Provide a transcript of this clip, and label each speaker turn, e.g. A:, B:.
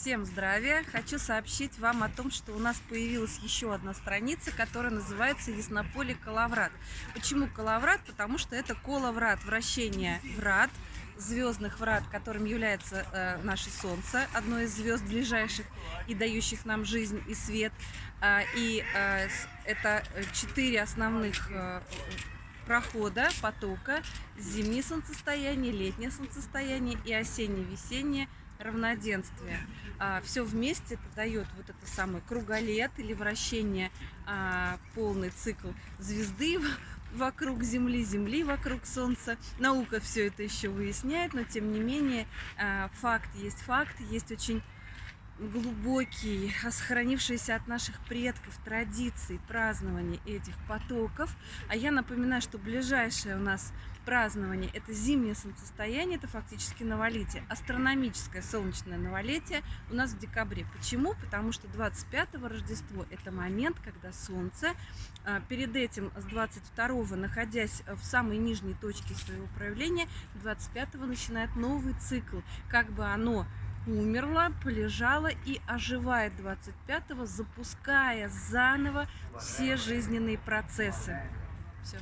A: Всем здравия! Хочу сообщить вам о том, что у нас появилась еще одна страница, которая называется Яснополе Калаврат. Почему Калаврат? Потому что это коловрат, вращение врат, звездных врат, которым является э, наше Солнце, одно из звезд ближайших и дающих нам жизнь и свет. А, и э, это четыре основных э, прохода, потока, зимнее солнцестояние, летнее солнцестояние и осенне-весеннее равноденствие. А, все вместе это дает вот это самое круголет или вращение, а, полный цикл звезды вокруг Земли, Земли вокруг Солнца. Наука все это еще выясняет, но тем не менее а, факт есть факт, есть очень глубокий, сохранившийся от наших предков традиции празднования этих потоков. А я напоминаю, что ближайшее у нас празднование – это зимнее солнцестояние, это фактически новолетие. Астрономическое солнечное новолетие у нас в декабре. Почему? Потому что 25-го Рождество – это момент, когда Солнце а, перед этим с 22-го, находясь в самой нижней точке своего проявления, 25-го начинает новый цикл. Как бы оно умерла, полежала и оживает 25-го, запуская заново все жизненные процессы. Все.